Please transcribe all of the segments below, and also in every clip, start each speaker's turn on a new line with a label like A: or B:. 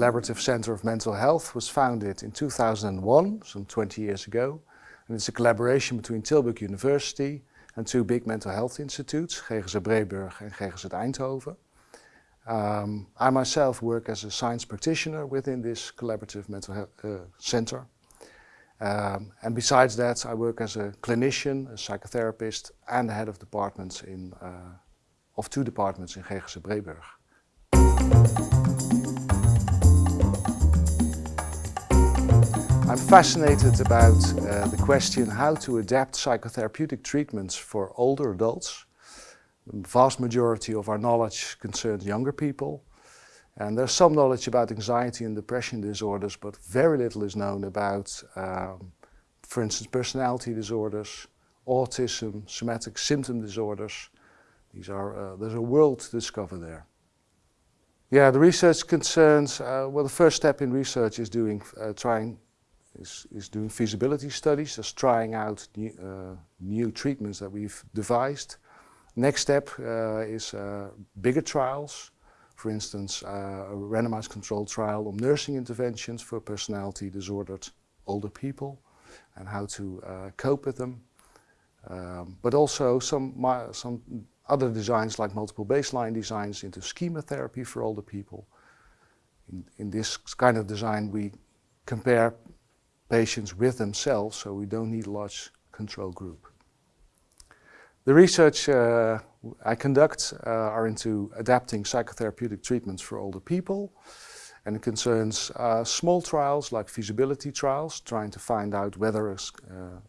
A: Collaborative Center of Mental Health was founded in 2001, some 20 years ago. And it's a collaboration between Tilburg University and two big mental health institutes, GGZ Breburg and GGZ Eindhoven. Um, I myself work as a science practitioner within this collaborative mental health uh, center. Um, and besides that, I work as a clinician, a psychotherapist, and the head of departments in, uh, of two departments in GGZ Breburg. I'm fascinated about uh, the question how to adapt psychotherapeutic treatments for older adults. The vast majority of our knowledge concerns younger people. And there's some knowledge about anxiety and depression disorders, but very little is known about, um, for instance, personality disorders, autism, somatic symptom disorders. These are, uh, there's a world to discover there. Yeah, the research concerns, uh, well, the first step in research is doing, uh, trying is, is doing feasibility studies, just trying out new, uh, new treatments that we've devised. Next step uh, is uh, bigger trials, for instance, uh, a randomized controlled trial on nursing interventions for personality disordered older people and how to uh, cope with them. Um, but also some, some other designs like multiple baseline designs into schema therapy for older people. In, in this kind of design we compare patients with themselves, so we don't need a large control group. The research uh, I conduct uh, are into adapting psychotherapeutic treatments for older people and it concerns uh, small trials like feasibility trials, trying to find out whether a uh,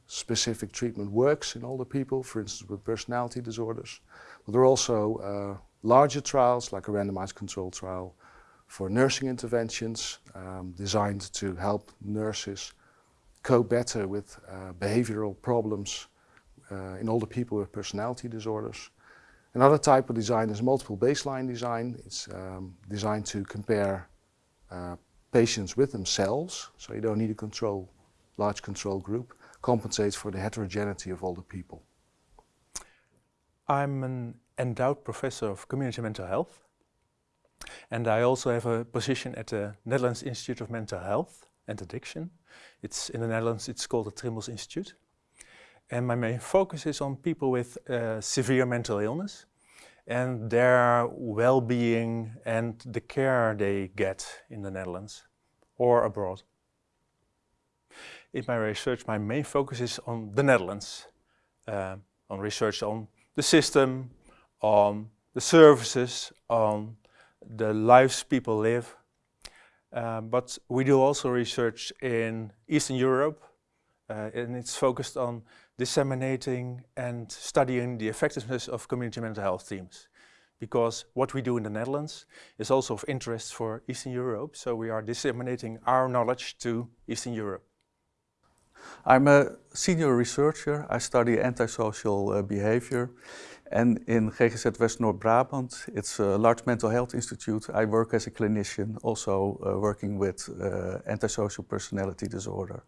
A: specific treatment works in older people, for instance with personality disorders. But there are also uh, larger trials like a randomized control trial for nursing interventions um, designed to help nurses cope better with uh, behavioral problems uh, in older people with personality disorders. Another type of design is multiple baseline design. It's um, designed to compare uh, patients with themselves, so you don't need a control, large control group, compensates for the heterogeneity of older people.
B: I'm an endowed professor of community mental health and I also have a position at the Netherlands Institute of Mental Health and Addiction. It's in the Netherlands, it's called the Trimbos Institute. And my main focus is on people with uh, severe mental illness and their well-being and the care they get in the Netherlands or abroad. In my research, my main focus is on the Netherlands, uh, on research on the system, on the services, on the lives people live, um, but we do also research in Eastern Europe uh, and it's focused on disseminating and studying the effectiveness of community mental health teams. Because what we do in the Netherlands is also of interest for Eastern Europe, so we are disseminating our knowledge to Eastern Europe.
C: I'm a senior researcher. I study antisocial uh, behavior and in GGZ West North Brabant, it's a large mental health institute. I work as a clinician, also uh, working with uh, antisocial personality disorder.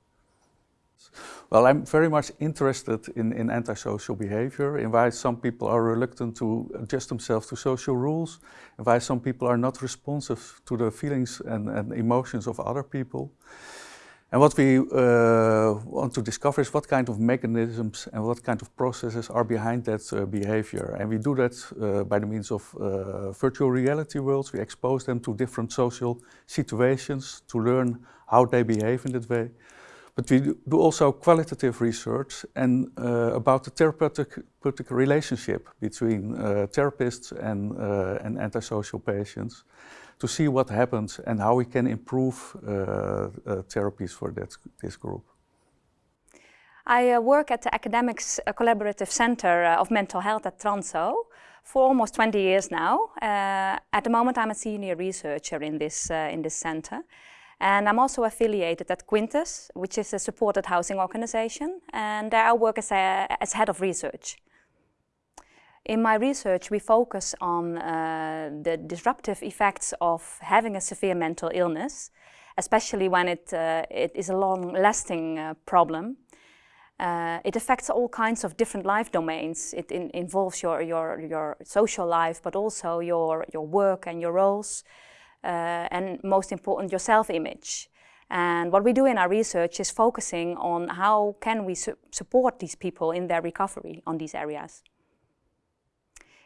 C: Well, I'm very much interested in, in antisocial behavior, in why some people are reluctant to adjust themselves to social rules, and why some people are not responsive to the feelings and, and emotions of other people. And what we uh, want to discover is what kind of mechanisms and what kind of processes are behind that uh, behavior. And we do that uh, by the means of uh, virtual reality worlds. We expose them to different social situations to learn how they behave in that way. But we do also qualitative research and uh, about the therapeutic, relationship between uh, therapists and, and antisocial patients to see what happens and how we can improve uh, uh, therapies for that, this group.
D: I uh, work at the Academics Collaborative Center of Mental Health at Tranzo for almost 20 years now. Uh, at the moment I'm a senior researcher in this, uh, in this center. And I'm also affiliated at Kwintes, which is a supported housing organization. And there I work as, a, as head of research. In my research, we focus on uh, the disruptive effects of having a severe mental illness, especially when it, uh, it is a long-lasting uh, problem. Uh, it affects all kinds of different life domains. It in involves your, your, your social life, but also your, your work and your roles. and most important, your self-image. And what we do in our research is focusing on how can we su support these people in their recovery on these areas.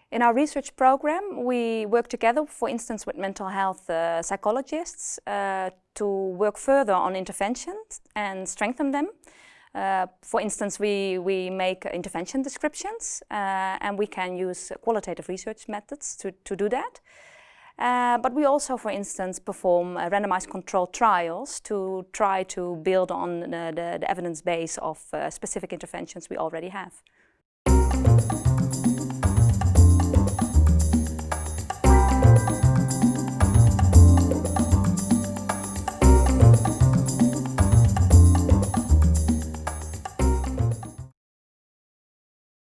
D: In our research program, we work together, for instance, with mental health uh, psychologists uh, to work further on interventions and strengthen them. Uh, for instance, we, we make intervention descriptions uh, and we can use qualitative research methods to, to do that. Uh, but we also, for instance, perform uh, randomized controlled trials to try to build on the, the, the evidence base of specific interventions we already have.